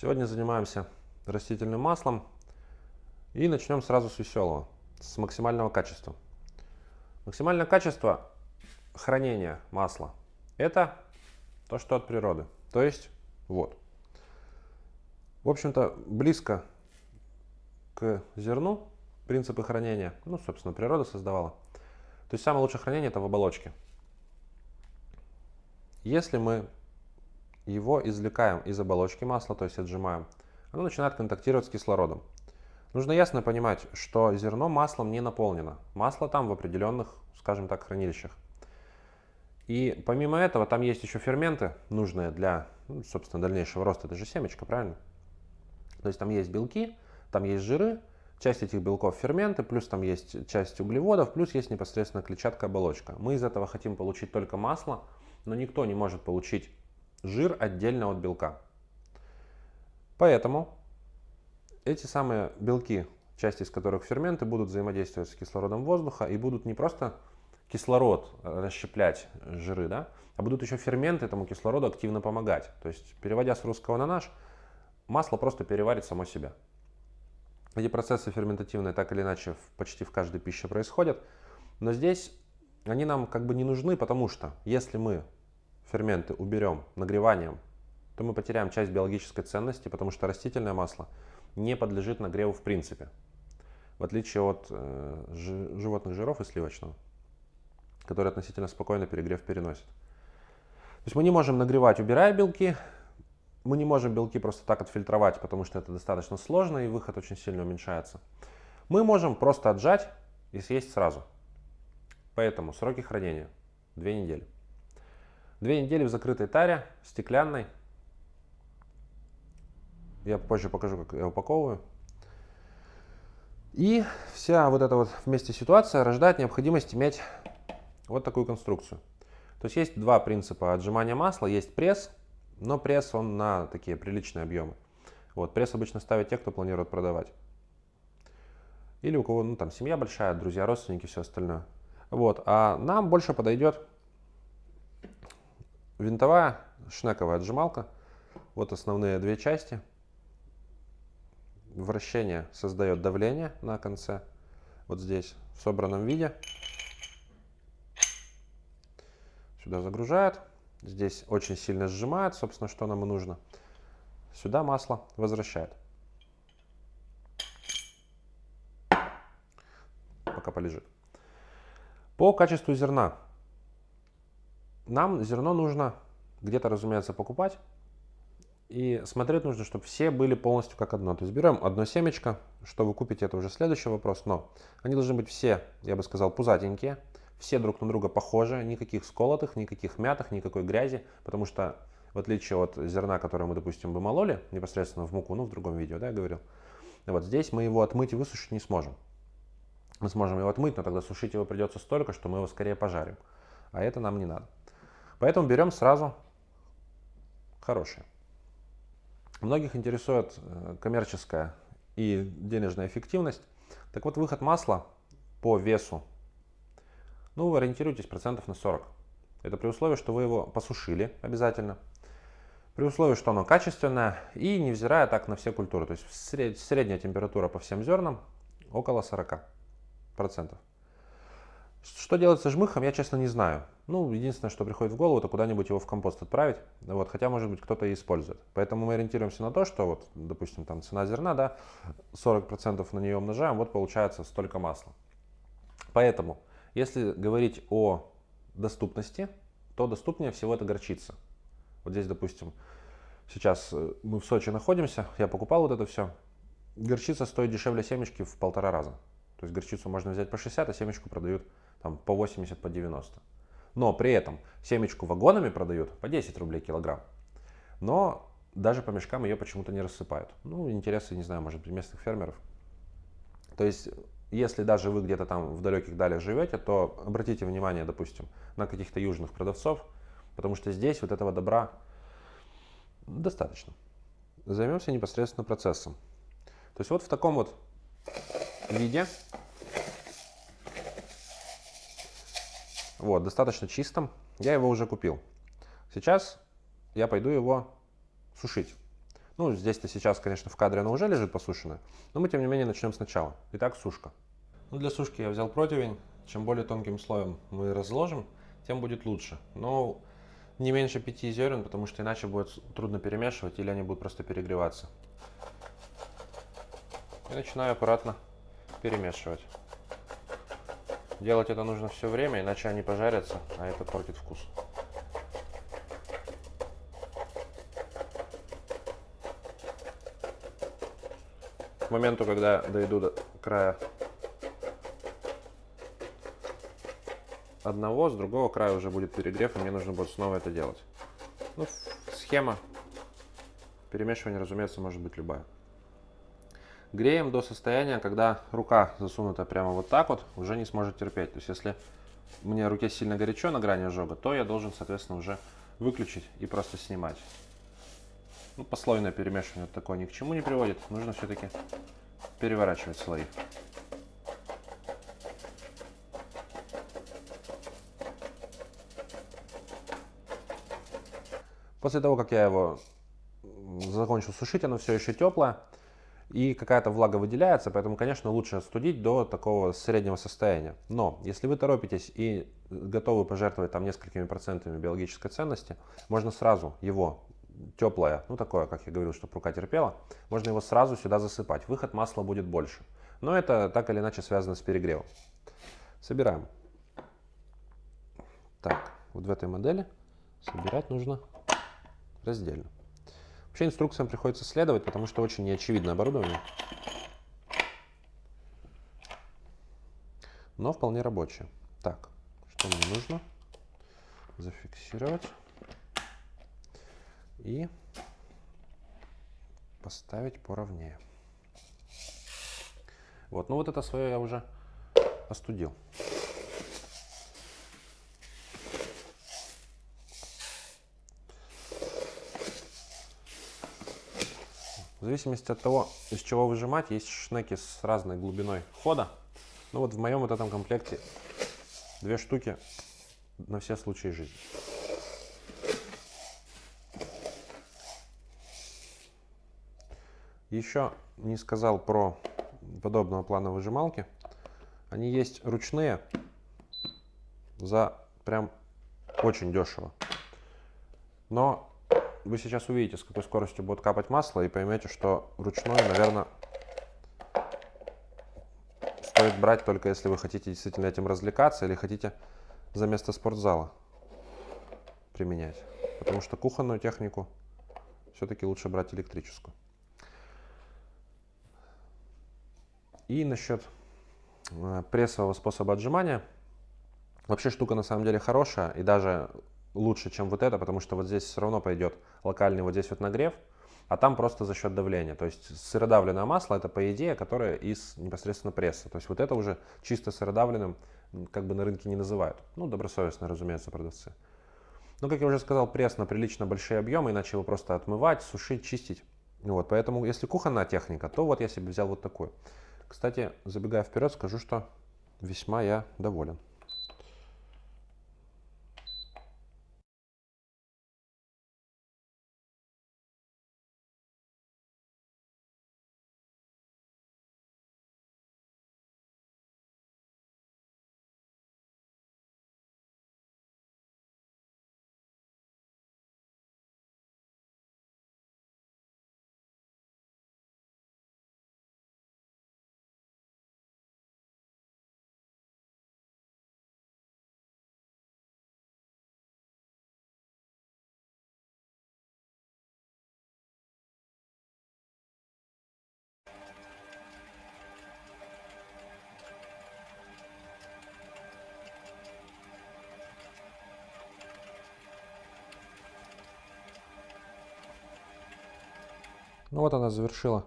Сегодня занимаемся растительным маслом и начнем сразу с веселого, с максимального качества. Максимальное качество хранения масла – это то, что от природы, то есть вот. В общем-то, близко к зерну принципы хранения, ну, собственно, природа создавала. То есть самое лучшее хранение – это в оболочке. Если мы его извлекаем из оболочки масла, то есть отжимаем, оно начинает контактировать с кислородом. Нужно ясно понимать, что зерно маслом не наполнено. Масло там в определенных, скажем так, хранилищах. И помимо этого там есть еще ферменты, нужные для, ну, собственно, дальнейшего роста. Это же семечко, правильно? То есть там есть белки, там есть жиры, часть этих белков ферменты, плюс там есть часть углеводов, плюс есть непосредственно клетчатка оболочка. Мы из этого хотим получить только масло, но никто не может получить жир отдельно от белка. Поэтому эти самые белки, части из которых ферменты, будут взаимодействовать с кислородом воздуха и будут не просто кислород расщеплять жиры, да, а будут еще ферменты этому кислороду активно помогать. То есть, переводя с русского на наш, масло просто переварит само себя. Эти процессы ферментативные так или иначе почти в каждой пище происходят, но здесь они нам как бы не нужны, потому что если мы ферменты уберем нагреванием, то мы потеряем часть биологической ценности, потому что растительное масло не подлежит нагреву в принципе, в отличие от э, животных жиров и сливочного, которые относительно спокойно перегрев переносят. То есть мы не можем нагревать, убирая белки, мы не можем белки просто так отфильтровать, потому что это достаточно сложно и выход очень сильно уменьшается. Мы можем просто отжать и съесть сразу. Поэтому сроки хранения 2 недели. Две недели в закрытой таре, стеклянной. Я позже покажу, как я упаковываю. И вся вот эта вот вместе ситуация рождает необходимость иметь вот такую конструкцию. То есть есть два принципа отжимания масла. Есть пресс, но пресс он на такие приличные объемы. Вот, пресс обычно ставят те, кто планирует продавать. Или у кого ну, там семья большая, друзья, родственники, все остальное. Вот, а нам больше подойдет Винтовая шнековая отжималка. Вот основные две части. Вращение создает давление на конце. Вот здесь в собранном виде. Сюда загружает. Здесь очень сильно сжимает, собственно, что нам и нужно. Сюда масло возвращает. Пока полежит. По качеству зерна нам зерно нужно где-то, разумеется, покупать. И смотреть нужно, чтобы все были полностью как одно. То есть берем одно семечко, что вы купите, это уже следующий вопрос. Но они должны быть все, я бы сказал, пузатенькие, все друг на друга похожи, никаких сколотых, никаких мятых, никакой грязи, потому что в отличие от зерна, которое мы, допустим, бы мололи непосредственно в муку, ну, в другом видео, да, я говорил, вот здесь мы его отмыть и высушить не сможем. Мы сможем его отмыть, но тогда сушить его придется столько, что мы его скорее пожарим. А это нам не надо. Поэтому берем сразу хорошие. Многих интересует э, коммерческая и денежная эффективность. Так вот, выход масла по весу, ну, вы ориентируйтесь процентов на 40. Это при условии, что вы его посушили обязательно, при условии, что оно качественное и невзирая так на все культуры. То есть средняя температура по всем зернам около 40 процентов. Что делать со жмыхом, я честно не знаю. Ну, единственное, что приходит в голову, это куда-нибудь его в компост отправить. Вот, хотя, может быть, кто-то и использует. Поэтому мы ориентируемся на то, что, вот, допустим, там цена зерна, да, 40% на нее умножаем, вот получается столько масла. Поэтому, если говорить о доступности, то доступнее всего это горчица. Вот здесь, допустим, сейчас э, мы в Сочи находимся, я покупал вот это все. Горчица стоит дешевле семечки в полтора раза. То есть горчицу можно взять по 60, а семечку продают там, по 80, по 90. Но при этом семечку вагонами продают по 10 рублей килограмм. Но даже по мешкам ее почему-то не рассыпают. Ну, интересы, не знаю, может быть, местных фермеров. То есть, если даже вы где-то там в далеких далях живете, то обратите внимание, допустим, на каких-то южных продавцов, потому что здесь вот этого добра достаточно. Займемся непосредственно процессом. То есть вот в таком вот виде Вот, достаточно чистым. Я его уже купил. Сейчас я пойду его сушить. Ну, здесь-то сейчас, конечно, в кадре оно уже лежит посушенное, но мы, тем не менее, начнем сначала. Итак, сушка. Ну, для сушки я взял противень. Чем более тонким слоем мы разложим, тем будет лучше. Но не меньше 5 зерен, потому что иначе будет трудно перемешивать или они будут просто перегреваться. И начинаю аккуратно перемешивать. Делать это нужно все время, иначе они пожарятся, а это портит вкус. К моменту, когда дойду до края одного, с другого края уже будет перегрев, и мне нужно будет снова это делать. Ну, схема перемешивания, разумеется, может быть любая. Греем до состояния, когда рука засунута прямо вот так вот, уже не сможет терпеть. То есть, если мне руке сильно горячо на грани ожога, то я должен, соответственно, уже выключить и просто снимать. Ну, послойное перемешивание такое ни к чему не приводит. Нужно все-таки переворачивать слои. После того, как я его закончил сушить, оно все еще теплое и какая-то влага выделяется, поэтому, конечно, лучше остудить до такого среднего состояния. Но если вы торопитесь и готовы пожертвовать там несколькими процентами биологической ценности, можно сразу его теплое, ну такое, как я говорил, чтобы рука терпела, можно его сразу сюда засыпать. Выход масла будет больше. Но это так или иначе связано с перегревом. Собираем. Так, вот в этой модели собирать нужно раздельно. Вообще инструкциям приходится следовать, потому что очень неочевидное оборудование. Но вполне рабочее. Так, что мне нужно? Зафиксировать. И поставить поровнее. Вот, ну вот это свое я уже остудил. В зависимости от того, из чего выжимать, есть шнеки с разной глубиной хода. Ну вот в моем вот этом комплекте две штуки на все случаи жизни. Еще не сказал про подобного плана выжималки. Они есть ручные за прям очень дешево. Но вы сейчас увидите, с какой скоростью будет капать масло, и поймете, что ручной, наверное, стоит брать только если вы хотите действительно этим развлекаться или хотите за место спортзала применять. Потому что кухонную технику все-таки лучше брать электрическую. И насчет э, прессового способа отжимания. Вообще штука на самом деле хорошая и даже лучше, чем вот это, потому что вот здесь все равно пойдет локальный вот здесь вот нагрев, а там просто за счет давления. То есть сыродавленное масло это по идее, которое из непосредственно пресса. То есть вот это уже чисто сыродавленным как бы на рынке не называют. Ну, добросовестно, разумеется, продавцы. Но, как я уже сказал, пресс на прилично большие объемы, иначе его просто отмывать, сушить, чистить. Вот, поэтому, если кухонная техника, то вот я себе взял вот такую. Кстати, забегая вперед, скажу, что весьма я доволен. Ну вот она завершила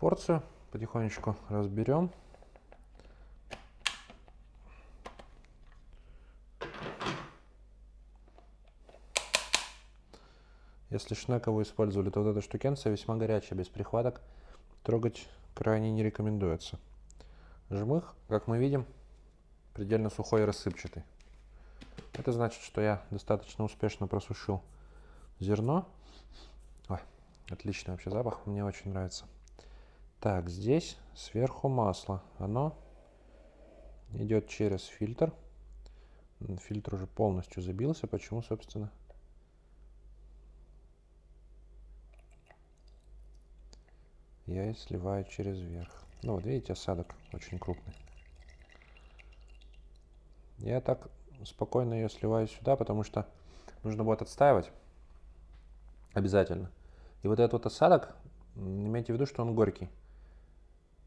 порцию. Потихонечку разберем. Если шнека вы использовали, то вот эта штукенция весьма горячая, без прихваток. Трогать крайне не рекомендуется. Жмых, как мы видим, предельно сухой и рассыпчатый. Это значит, что я достаточно успешно просушил зерно. Отличный вообще запах, мне очень нравится. Так, здесь сверху масло. Оно идет через фильтр. Фильтр уже полностью забился. Почему, собственно? Я и сливаю через верх. Ну вот видите, осадок очень крупный. Я так спокойно ее сливаю сюда, потому что нужно будет отстаивать обязательно. И вот этот вот осадок, имейте в виду, что он горький.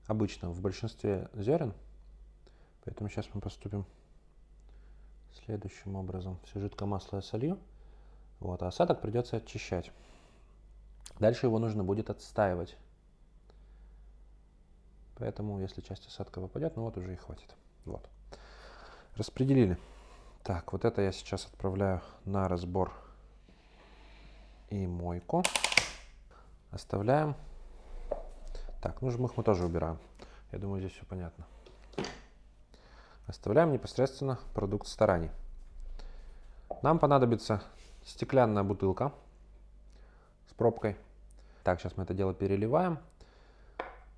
Обычно в большинстве зерен. Поэтому сейчас мы поступим следующим образом. Все жидкое масло я солью. Вот, а осадок придется очищать. Дальше его нужно будет отстаивать. Поэтому, если часть осадка выпадет, ну вот уже и хватит. Вот. Распределили. Так, вот это я сейчас отправляю на разбор и мойку. Оставляем. Так, ну жмых мы тоже убираем. Я думаю, здесь все понятно. Оставляем непосредственно продукт стараний. Нам понадобится стеклянная бутылка с пробкой. Так, сейчас мы это дело переливаем.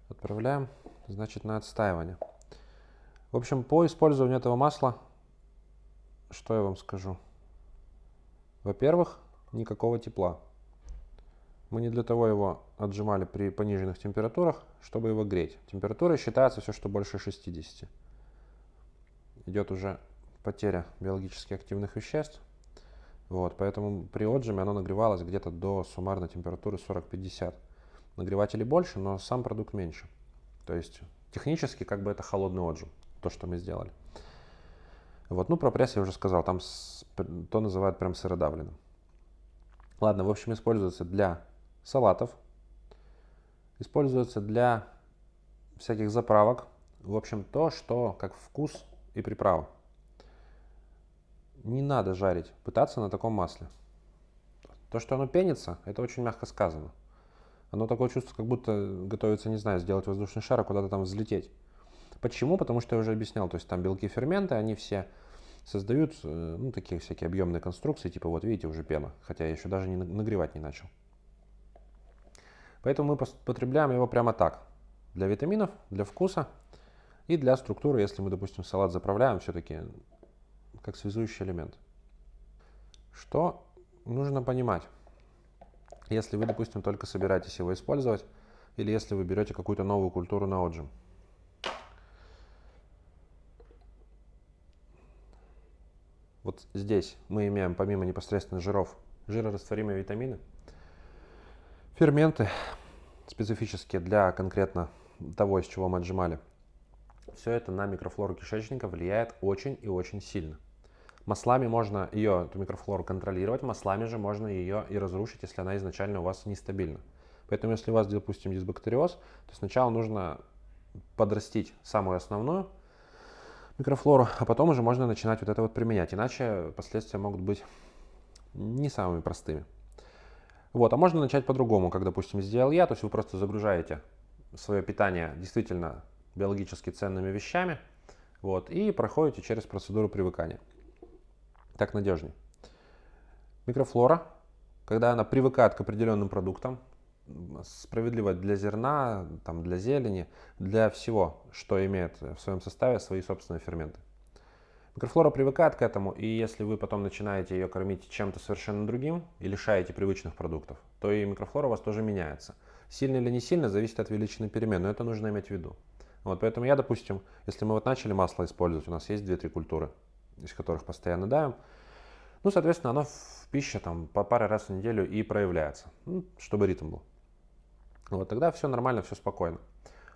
Отправляем, значит, на отстаивание. В общем, по использованию этого масла, что я вам скажу? Во-первых, никакого тепла. Мы не для того его отжимали при пониженных температурах, чтобы его греть. Температура считается все, что больше 60. Идет уже потеря биологически активных веществ. Вот, поэтому при отжиме оно нагревалось где-то до суммарной температуры 40-50. Нагревателей больше, но сам продукт меньше. То есть технически как бы это холодный отжим, то, что мы сделали. Вот, ну про пресс я уже сказал, там то называют прям сыродавленным. Ладно, в общем, используется для салатов, используется для всяких заправок. В общем, то, что как вкус и приправа. Не надо жарить, пытаться на таком масле. То, что оно пенится, это очень мягко сказано. Оно такое чувство, как будто готовится, не знаю, сделать воздушный шар, а куда-то там взлететь. Почему? Потому что я уже объяснял, то есть там белки ферменты, они все создают э, ну, такие всякие объемные конструкции, типа вот видите, уже пена, хотя я еще даже не нагревать не начал. Поэтому мы потребляем его прямо так. Для витаминов, для вкуса и для структуры, если мы, допустим, салат заправляем, все-таки как связующий элемент. Что нужно понимать? Если вы, допустим, только собираетесь его использовать, или если вы берете какую-то новую культуру на отжим. Вот здесь мы имеем помимо непосредственно жиров жирорастворимые витамины, Ферменты специфические для конкретно того, из чего мы отжимали. Все это на микрофлору кишечника влияет очень и очень сильно. Маслами можно ее, эту микрофлору, контролировать, маслами же можно ее и разрушить, если она изначально у вас нестабильна. Поэтому, если у вас, допустим, дисбактериоз, то сначала нужно подрастить самую основную микрофлору, а потом уже можно начинать вот это вот применять. Иначе последствия могут быть не самыми простыми. Вот, а можно начать по-другому, как, допустим, сделал я, то есть вы просто загружаете свое питание действительно биологически ценными вещами, вот, и проходите через процедуру привыкания. Так надежнее. Микрофлора, когда она привыкает к определенным продуктам, справедливо для зерна, там, для зелени, для всего, что имеет в своем составе свои собственные ферменты. Микрофлора привыкает к этому, и если вы потом начинаете ее кормить чем-то совершенно другим и лишаете привычных продуктов, то и микрофлора у вас тоже меняется. Сильно или не сильно зависит от величины перемен, но это нужно иметь в виду. Вот поэтому я, допустим, если мы вот начали масло использовать, у нас есть 2-3 культуры, из которых постоянно давим, ну, соответственно, оно в пище там по паре раз в неделю и проявляется, ну, чтобы ритм был. Вот тогда все нормально, все спокойно.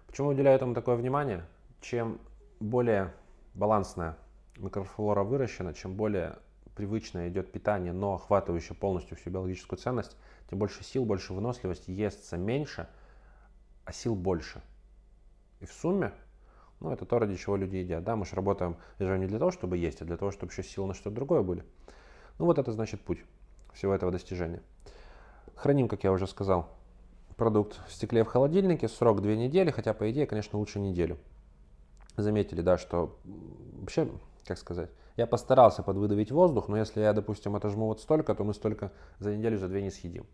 Почему уделяю этому такое внимание? Чем более балансная микрофлора выращена, чем более привычное идет питание, но охватывающее полностью всю биологическую ценность, тем больше сил, больше выносливости, естся меньше, а сил больше. И в сумме, ну, это то, ради чего люди едят. Да, мы же работаем даже не для того, чтобы есть, а для того, чтобы еще силы на что-то другое были. Ну, вот это значит путь всего этого достижения. Храним, как я уже сказал, продукт в стекле в холодильнике, срок 2 недели, хотя, по идее, конечно, лучше неделю. Заметили, да, что вообще как сказать, я постарался подвыдавить воздух, но если я, допустим, отожму вот столько, то мы столько за неделю, за две не съедим.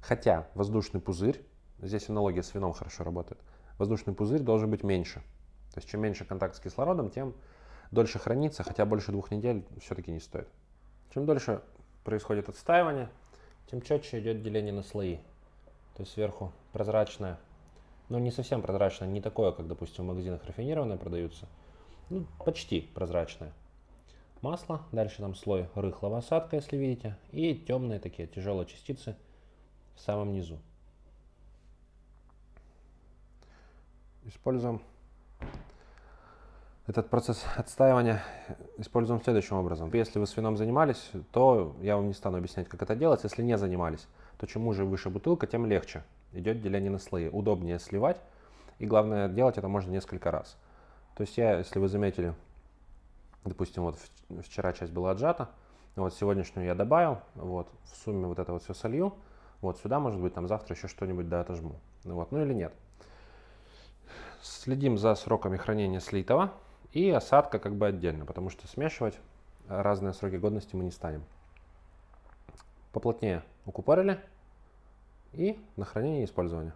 Хотя воздушный пузырь, здесь аналогия с вином хорошо работает, воздушный пузырь должен быть меньше. То есть чем меньше контакт с кислородом, тем дольше хранится, хотя больше двух недель все-таки не стоит. Чем дольше происходит отстаивание, тем четче идет деление на слои. То есть сверху прозрачное, но не совсем прозрачное, не такое, как, допустим, в магазинах рафинированные продаются. Ну, почти прозрачное. Масло, дальше там слой рыхлого осадка, если видите, и темные такие тяжелые частицы в самом низу. Используем этот процесс отстаивания используем следующим образом. Если вы с вином занимались, то я вам не стану объяснять, как это делать. Если не занимались, то чем уже выше бутылка, тем легче. Идет деление на слои. Удобнее сливать. И главное, делать это можно несколько раз. То есть я, если вы заметили, допустим, вот вчера часть была отжата, вот сегодняшнюю я добавил, вот в сумме вот это вот все солью, вот сюда, может быть, там завтра еще что-нибудь да отожму. Вот, ну или нет. Следим за сроками хранения слитого и осадка как бы отдельно, потому что смешивать разные сроки годности мы не станем. Поплотнее укупорили и на хранение и использование.